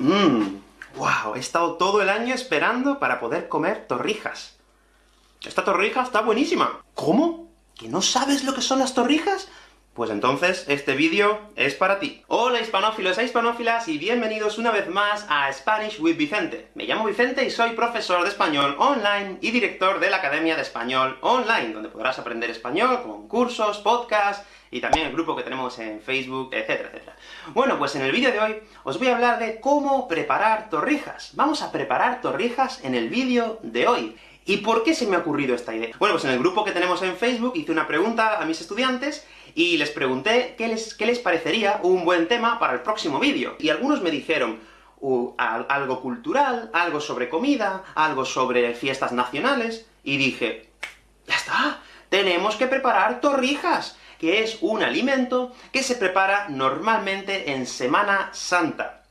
Mmm, wow, he estado todo el año esperando para poder comer torrijas. Esta torrija está buenísima. ¿Cómo? ¿Que no sabes lo que son las torrijas? Pues entonces, este vídeo es para ti. Hola hispanófilos e hispanófilas, y bienvenidos una vez más a Spanish with Vicente. Me llamo Vicente y soy profesor de español online y director de la Academia de Español Online, donde podrás aprender español con cursos, podcasts, y también el grupo que tenemos en Facebook, etcétera, etcétera. Bueno, pues en el vídeo de hoy os voy a hablar de cómo preparar torrijas. Vamos a preparar torrijas en el vídeo de hoy. ¿Y por qué se me ha ocurrido esta idea? Bueno, pues en el grupo que tenemos en Facebook hice una pregunta a mis estudiantes, y les pregunté qué les, qué les parecería un buen tema para el próximo vídeo. Y algunos me dijeron, algo cultural, algo sobre comida, algo sobre fiestas nacionales, y dije, ¡ya está! ¡Tenemos que preparar torrijas! que es un alimento que se prepara normalmente en Semana Santa.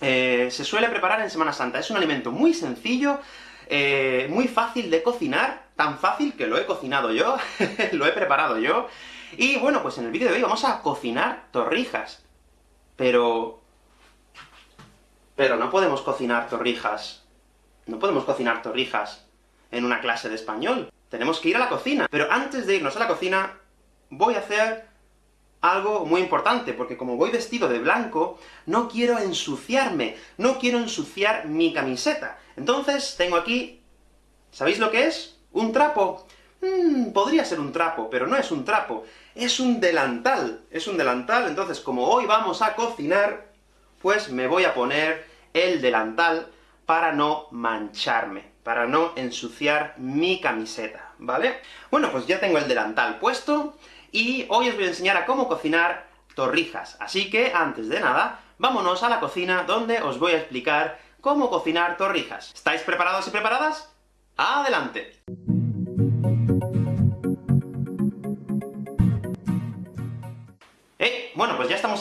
Eh, se suele preparar en Semana Santa. Es un alimento muy sencillo, eh, muy fácil de cocinar, tan fácil que lo he cocinado yo, lo he preparado yo, y bueno, pues en el vídeo de hoy vamos a cocinar torrijas. Pero... Pero no podemos cocinar torrijas. No podemos cocinar torrijas en una clase de español. Tenemos que ir a la cocina. Pero antes de irnos a la cocina, voy a hacer algo muy importante, porque como voy vestido de blanco, no quiero ensuciarme, no quiero ensuciar mi camiseta. Entonces, tengo aquí... ¿Sabéis lo que es? Un trapo. Hmm, podría ser un trapo, pero no es un trapo, es un delantal. Es un delantal, entonces como hoy vamos a cocinar, pues me voy a poner el delantal para no mancharme, para no ensuciar mi camiseta, ¿vale? Bueno, pues ya tengo el delantal puesto, y hoy os voy a enseñar a cómo cocinar torrijas. Así que, antes de nada, vámonos a la cocina, donde os voy a explicar cómo cocinar torrijas. ¿Estáis preparados y preparadas? ¡Adelante!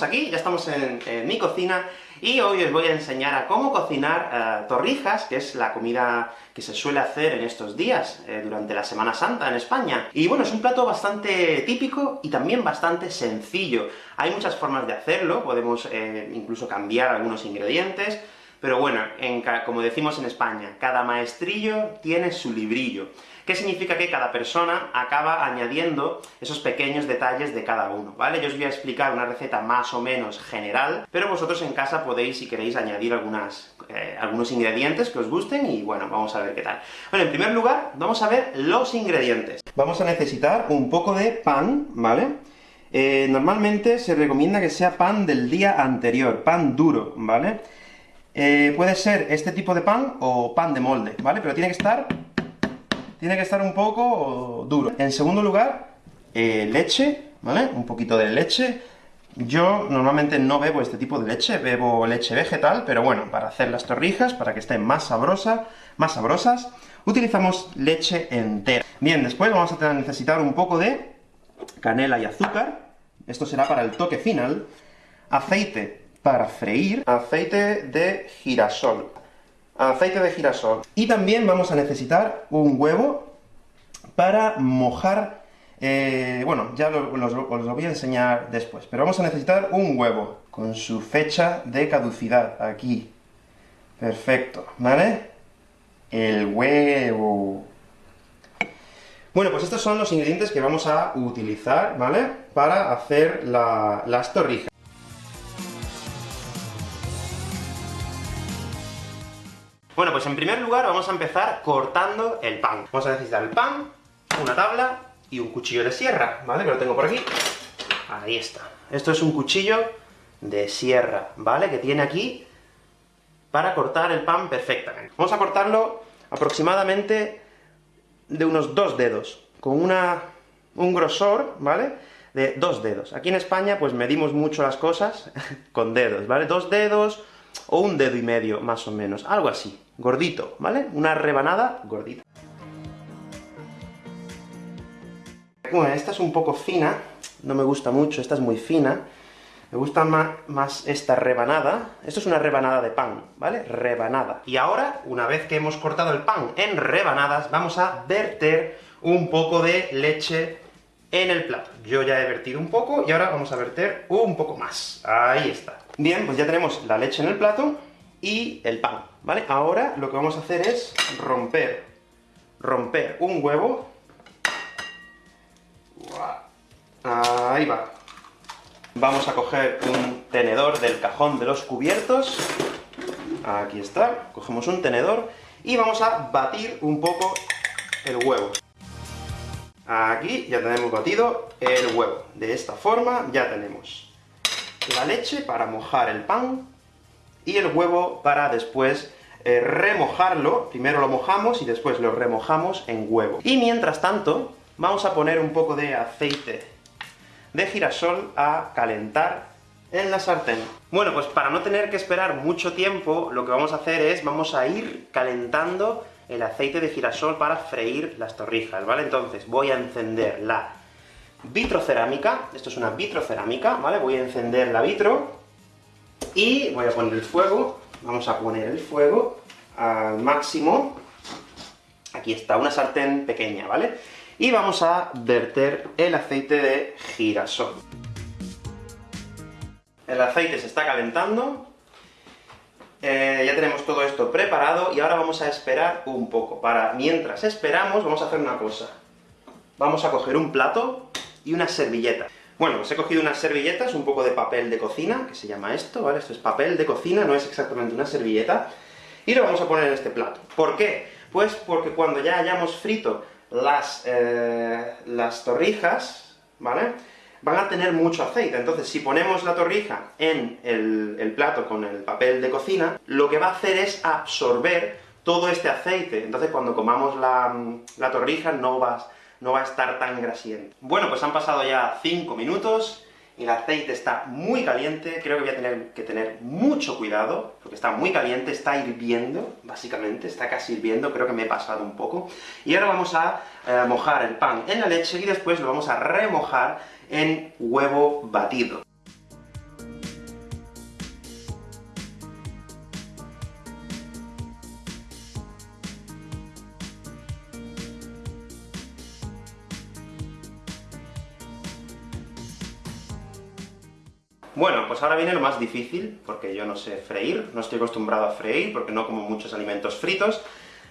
Aquí, ya estamos en, mi cocina, y hoy os voy a enseñar a cómo cocinar eh, torrijas, que es la comida que se suele hacer en estos días, eh, durante la Semana Santa en España. Y bueno, es un plato bastante típico, y también bastante sencillo. Hay muchas formas de hacerlo, podemos eh, incluso cambiar algunos ingredientes, pero bueno, como decimos en España, cada maestrillo tiene su librillo. ¿Qué significa que cada persona acaba añadiendo esos pequeños detalles de cada uno, ¿vale? Yo os voy a explicar una receta más o menos general, pero vosotros en casa podéis, si queréis, añadir algunas, eh, algunos ingredientes que os gusten, y bueno, vamos a ver qué tal. Bueno, en primer lugar, vamos a ver los ingredientes. Vamos a necesitar un poco de pan, ¿vale? Eh, normalmente se recomienda que sea pan del día anterior, pan duro, ¿vale? Eh, puede ser este tipo de pan, o pan de molde, ¿vale? Pero tiene que estar tiene que estar un poco duro. En segundo lugar, eh, leche, ¿vale? Un poquito de leche. Yo normalmente no bebo este tipo de leche, bebo leche vegetal, pero bueno, para hacer las torrijas, para que estén más sabrosas, más sabrosas, utilizamos leche entera. Bien, después vamos a necesitar un poco de canela y azúcar, esto será para el toque final, aceite para freír, aceite de girasol aceite de girasol. Y también vamos a necesitar un huevo para mojar, eh, bueno, ya os lo voy a enseñar después, pero vamos a necesitar un huevo, con su fecha de caducidad, aquí. Perfecto, ¿vale? El huevo. Bueno, pues estos son los ingredientes que vamos a utilizar, ¿vale?, para hacer las torrijas. Bueno, pues en primer lugar vamos a empezar cortando el pan. Vamos a necesitar el pan, una tabla y un cuchillo de sierra, ¿vale? Que lo tengo por aquí. Ahí está. Esto es un cuchillo de sierra, ¿vale? Que tiene aquí para cortar el pan perfectamente. Vamos a cortarlo aproximadamente de unos dos dedos, con una, un grosor, ¿vale?, de dos dedos. Aquí en España, pues medimos mucho las cosas con dedos, ¿vale? Dos dedos, o un dedo y medio, más o menos, algo así, gordito, ¿vale? Una rebanada gordita. Bueno, esta es un poco fina, no me gusta mucho, esta es muy fina, me gusta más, esta rebanada. Esto es una rebanada de pan, ¿vale? Rebanada. Y ahora, una vez que hemos cortado el pan en rebanadas, vamos a verter un poco de leche en el plato. Yo ya he vertido un poco, y ahora vamos a verter un poco más. Ahí está. Bien, pues ya tenemos la leche en el plato, y el pan, ¿vale? Ahora lo que vamos a hacer es romper, romper un huevo. Ahí va. Vamos a coger un tenedor del cajón de los cubiertos. Aquí está. Cogemos un tenedor, y vamos a batir un poco el huevo. Aquí ya tenemos batido el huevo. De esta forma ya tenemos la leche para mojar el pan, y el huevo para después eh, remojarlo, primero lo mojamos y después lo remojamos en huevo. Y mientras tanto, vamos a poner un poco de aceite de girasol a calentar en la sartén. Bueno, pues para no tener que esperar mucho tiempo, lo que vamos a hacer es, vamos a ir calentando el aceite de girasol para freír las torrijas, ¿vale? Entonces, voy a encender la vitrocerámica, esto es una vitrocerámica, ¿vale? Voy a encender la vitro, y voy a poner el fuego, vamos a poner el fuego al máximo, aquí está, una sartén pequeña, ¿vale? Y vamos a verter el aceite de girasol. El aceite se está calentando, eh, ya tenemos todo esto preparado, y ahora vamos a esperar un poco. Para, mientras esperamos, vamos a hacer una cosa. Vamos a coger un plato y una servilleta. Bueno, pues he cogido unas servilletas, un poco de papel de cocina, que se llama esto, ¿vale? Esto es papel de cocina, no es exactamente una servilleta, y lo vamos a poner en este plato. ¿Por qué? Pues porque cuando ya hayamos frito las, eh, las torrijas, ¿vale?, van a tener mucho aceite. Entonces, si ponemos la torrija en el, el, plato con el papel de cocina, lo que va a hacer es absorber todo este aceite. Entonces, cuando comamos la, la torrija, no vas no va a estar tan grasiento. Bueno, pues han pasado ya 5 minutos, el aceite está muy caliente, creo que voy a tener que tener mucho cuidado, porque está muy caliente, está hirviendo, básicamente, está casi hirviendo, creo que me he pasado un poco. Y ahora vamos a eh, mojar el pan en la leche, y después lo vamos a remojar en huevo batido. Bueno, pues ahora viene lo más difícil, porque yo no sé freír, no estoy acostumbrado a freír, porque no como muchos alimentos fritos,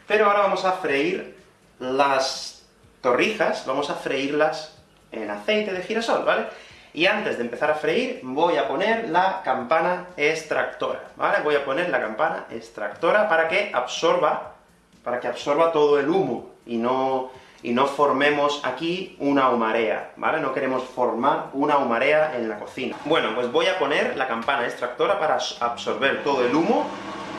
pero ahora vamos a freír las torrijas, vamos a freírlas en aceite de girasol, ¿vale? Y antes de empezar a freír, voy a poner la campana extractora, ¿vale? Voy a poner la campana extractora para que absorba, para que absorba todo el humo, y no y no formemos aquí una humarea, ¿vale? No queremos formar una humarea en la cocina. Bueno, pues voy a poner la campana extractora para absorber todo el humo,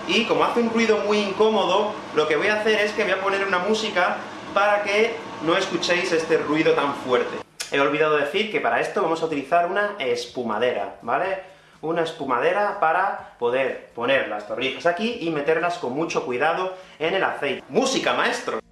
y como hace un ruido muy incómodo, lo que voy a hacer es que voy a poner una música para que no escuchéis este ruido tan fuerte. He olvidado decir que para esto vamos a utilizar una espumadera, ¿vale? Una espumadera para poder poner las torrijas aquí y meterlas con mucho cuidado en el aceite. ¡Música, maestro!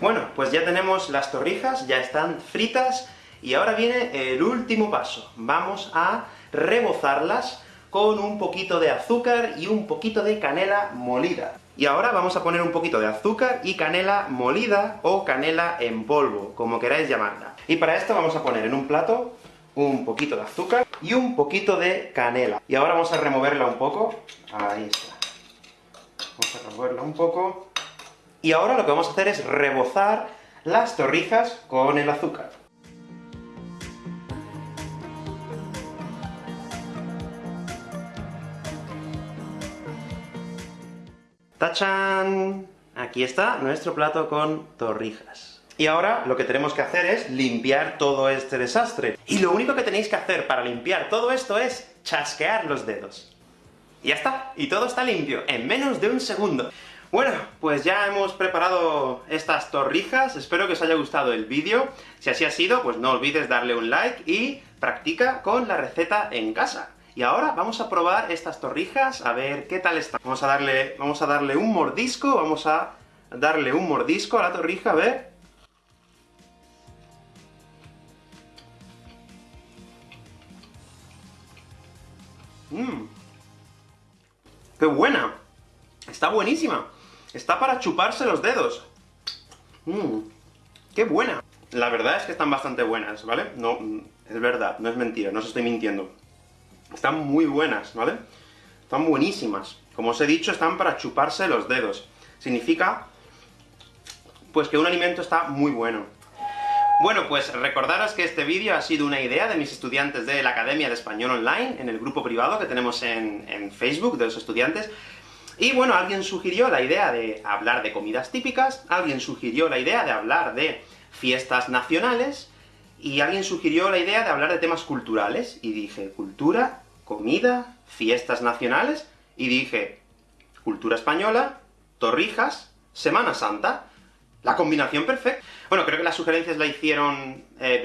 Bueno, pues ya tenemos las torrijas, ya están fritas, y ahora viene el último paso. Vamos a rebozarlas con un poquito de azúcar y un poquito de canela molida. Y ahora vamos a poner un poquito de azúcar y canela molida, o canela en polvo, como queráis llamarla. Y para esto vamos a poner en un plato un poquito de azúcar y un poquito de canela. Y ahora vamos a removerla un poco. Ahí está. Vamos a removerla un poco. Y ahora lo que vamos a hacer es rebozar las torrijas con el azúcar. ¡Tachan! Aquí está nuestro plato con torrijas. Y ahora lo que tenemos que hacer es limpiar todo este desastre. Y lo único que tenéis que hacer para limpiar todo esto es chasquear los dedos. Y ya está, y todo está limpio, en menos de un segundo. Bueno, pues ya hemos preparado estas torrijas, espero que os haya gustado el vídeo. Si así ha sido, pues no olvides darle un like y practica con la receta en casa. Y ahora vamos a probar estas torrijas, a ver qué tal están. Vamos a darle, vamos a darle un mordisco, vamos a darle un mordisco a la torrija, a ver. Mmm. ¡Qué buena! Está buenísima. Está para chuparse los dedos. Mmm. ¡Qué buena! La verdad es que están bastante buenas, ¿vale? No, es verdad, no es mentira, no os estoy mintiendo. Están muy buenas, ¿vale? Están buenísimas. Como os he dicho, están para chuparse los dedos. Significa, pues que un alimento está muy bueno. Bueno, pues recordaros que este vídeo ha sido una idea de mis estudiantes de la Academia de Español Online, en el grupo privado que tenemos en, en Facebook, de los estudiantes, y bueno, alguien sugirió la idea de hablar de comidas típicas, alguien sugirió la idea de hablar de fiestas nacionales, y alguien sugirió la idea de hablar de temas culturales, y dije, cultura, comida, fiestas nacionales, y dije, cultura española, torrijas, Semana Santa, la combinación perfecta. Bueno, creo que las sugerencias la hicieron eh,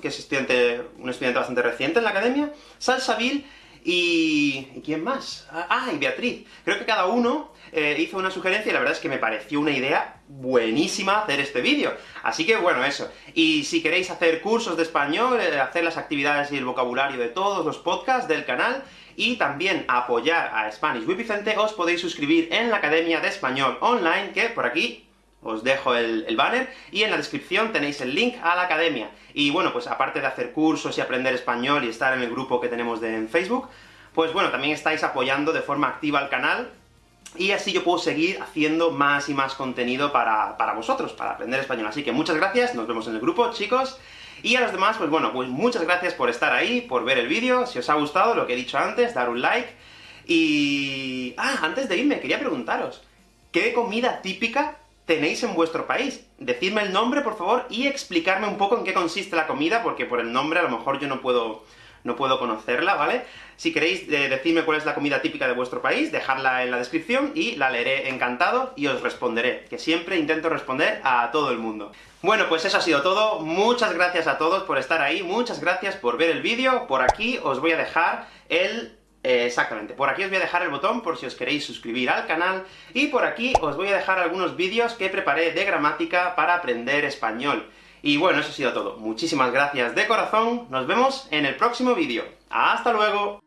que es estudiante, un estudiante bastante reciente en la academia, Salsabil, y... ¿y quién más? Ah, y Beatriz. Creo que cada uno eh, hizo una sugerencia, y la verdad es que me pareció una idea buenísima hacer este vídeo. Así que bueno, eso. Y si queréis hacer cursos de español, eh, hacer las actividades y el vocabulario de todos los podcasts del canal, y también apoyar a Spanish with Vicente, os podéis suscribir en la Academia de Español Online, que por aquí os dejo el, banner, y en la descripción tenéis el link a la academia. Y bueno, pues aparte de hacer cursos y aprender español y estar en el grupo que tenemos de, en Facebook, pues bueno, también estáis apoyando de forma activa al canal, y así yo puedo seguir haciendo más y más contenido para, para vosotros, para aprender español. Así que muchas gracias, nos vemos en el grupo, chicos, y a los demás, pues bueno, pues muchas gracias por estar ahí, por ver el vídeo, si os ha gustado lo que he dicho antes, dar un like, y... Ah, antes de irme, quería preguntaros, ¿qué comida típica tenéis en vuestro país. Decidme el nombre, por favor, y explicarme un poco en qué consiste la comida, porque por el nombre a lo mejor yo no puedo no puedo conocerla, ¿vale? Si queréis eh, decirme cuál es la comida típica de vuestro país, dejadla en la descripción, y la leeré encantado, y os responderé, que siempre intento responder a todo el mundo. Bueno, pues eso ha sido todo, muchas gracias a todos por estar ahí, muchas gracias por ver el vídeo, por aquí os voy a dejar el eh, exactamente, por aquí os voy a dejar el botón por si os queréis suscribir al canal, y por aquí os voy a dejar algunos vídeos que preparé de gramática para aprender español. Y bueno, eso ha sido todo. Muchísimas gracias de corazón, nos vemos en el próximo vídeo. ¡Hasta luego!